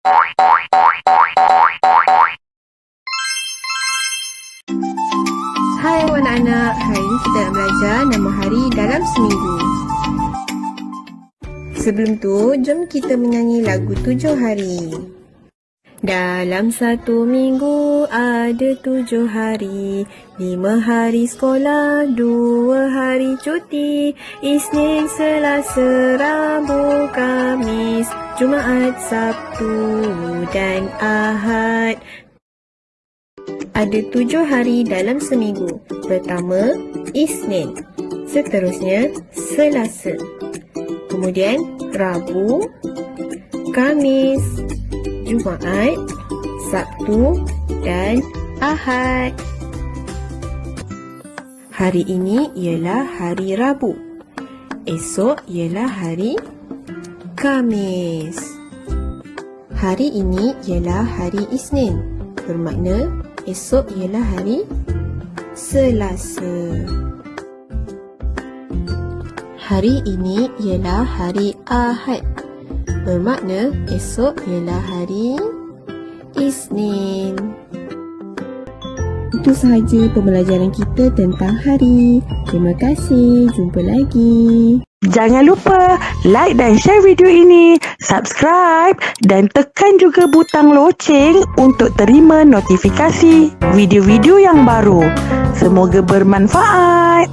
Hai anak-anak, hari ini kita nak belajar nama hari dalam seminggu. Sebelum tu, jom kita menyanyi lagu tujuh hari. Dalam satu minggu ada tujuh hari Lima hari sekolah, dua hari cuti Isnin, Selasa, Rabu, Kamis Jumaat, Sabtu dan Ahad ada tujuh hari dalam seminggu. Pertama, Isnin. Seterusnya, Selasa. Kemudian, Rabu, Kamis, Jumaat, Sabtu dan Ahad. Hari ini ialah hari Rabu. Esok ialah hari Kamis. Hari ini ialah hari Isnin. Bermakna esok ialah hari Selasa. Hari ini ialah hari Ahad. Bermakna esok ialah hari Isnin. Itu sahaja pembelajaran kita tentang hari. Terima kasih. Jumpa lagi. Jangan lupa like dan share video ini, subscribe dan tekan juga butang loceng untuk terima notifikasi video-video yang baru. Semoga bermanfaat.